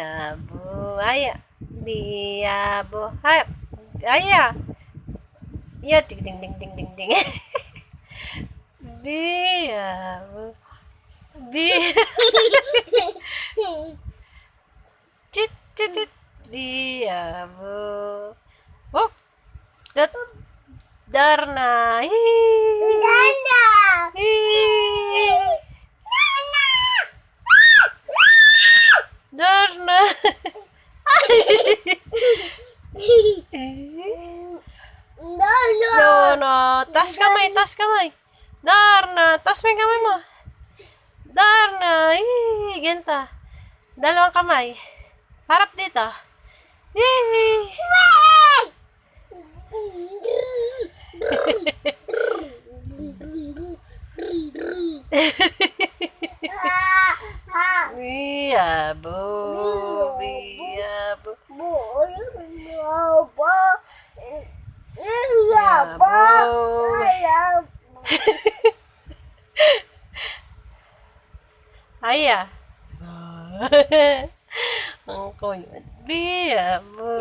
Biabu. Ayo. Biabu. Ayo. Ayo. Ya ding ding ding ding ding ding. Biabu. Bi. Cit cit cit. Biabu. Wup. Dat. Darna. Hi. Eh? Darna! Darna! Tas kamay, tas kamay! Darna! Tas may kamay mo! Darna! Eh, ganta! Dalawang kamay. Harap dito. Eh! yeah, boo. Ayah. Ang kuya. Biabu.